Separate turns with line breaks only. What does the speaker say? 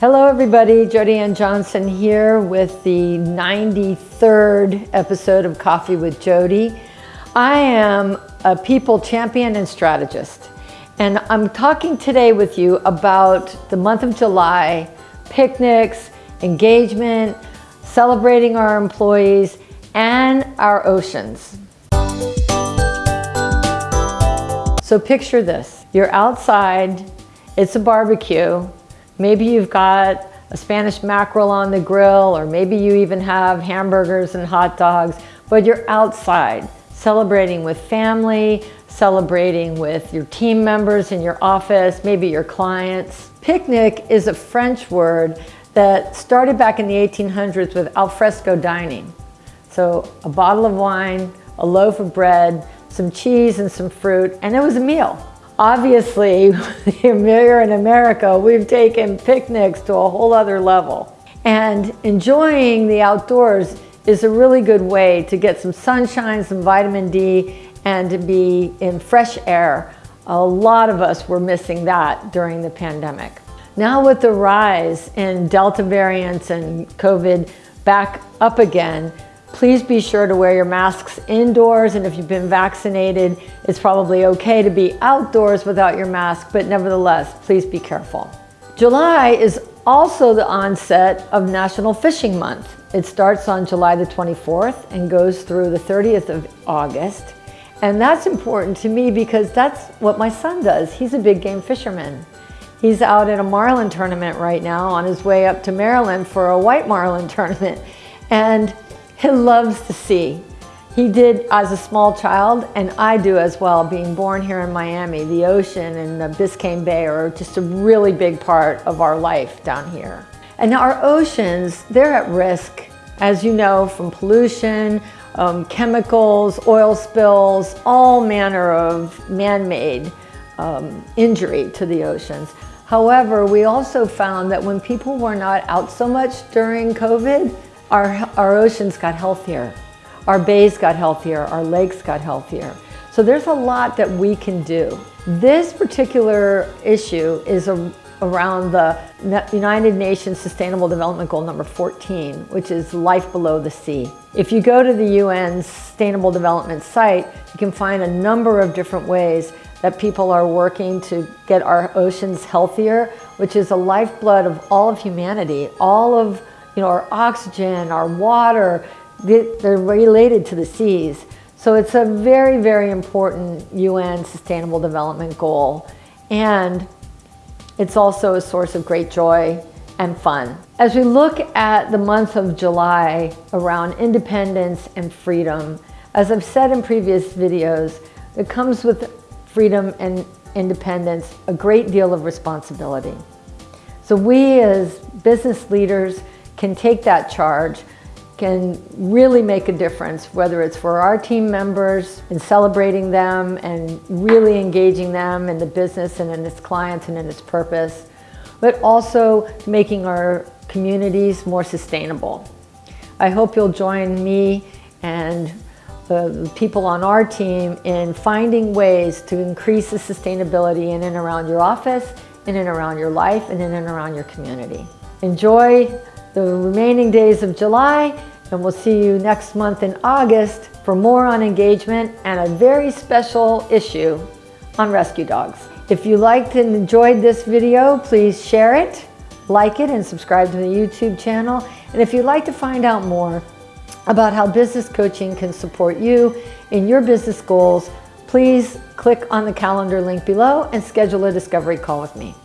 Hello everybody, Jody Ann Johnson here with the 93rd episode of Coffee with Jody. I am a people champion and strategist and I'm talking today with you about the month of July, picnics, engagement, celebrating our employees and our oceans. So picture this, you're outside, it's a barbecue, Maybe you've got a Spanish mackerel on the grill, or maybe you even have hamburgers and hot dogs, but you're outside celebrating with family, celebrating with your team members in your office, maybe your clients. Picnic is a French word that started back in the 1800s with alfresco dining. So a bottle of wine, a loaf of bread, some cheese and some fruit, and it was a meal. Obviously, here in America, we've taken picnics to a whole other level. And enjoying the outdoors is a really good way to get some sunshine, some vitamin D, and to be in fresh air. A lot of us were missing that during the pandemic. Now with the rise in Delta variants and COVID back up again, Please be sure to wear your masks indoors and if you've been vaccinated, it's probably okay to be outdoors without your mask, but nevertheless, please be careful. July is also the onset of National Fishing Month. It starts on July the 24th and goes through the 30th of August. And that's important to me because that's what my son does. He's a big game fisherman. He's out in a marlin tournament right now on his way up to Maryland for a white marlin tournament. And he loves the sea. He did as a small child, and I do as well, being born here in Miami. The ocean and the Biscayne Bay are just a really big part of our life down here. And our oceans, they're at risk, as you know, from pollution, um, chemicals, oil spills, all manner of man-made um, injury to the oceans. However, we also found that when people were not out so much during COVID, our, our oceans got healthier. Our bays got healthier, our lakes got healthier. So there's a lot that we can do. This particular issue is a, around the United Nations Sustainable Development Goal number 14, which is life below the sea. If you go to the UN's Sustainable Development site, you can find a number of different ways that people are working to get our oceans healthier, which is a lifeblood of all of humanity. All of you know, our oxygen, our water, they're related to the seas. So it's a very, very important UN Sustainable Development Goal. And it's also a source of great joy and fun. As we look at the month of July around independence and freedom, as I've said in previous videos, it comes with freedom and independence a great deal of responsibility. So we as business leaders can take that charge, can really make a difference, whether it's for our team members and celebrating them and really engaging them in the business and in its clients and in its purpose, but also making our communities more sustainable. I hope you'll join me and the people on our team in finding ways to increase the sustainability in and around your office, in and around your life, and in and around your community. Enjoy the remaining days of July, and we'll see you next month in August for more on engagement and a very special issue on rescue dogs. If you liked and enjoyed this video, please share it, like it, and subscribe to the YouTube channel. And if you'd like to find out more about how business coaching can support you in your business goals, please click on the calendar link below and schedule a discovery call with me.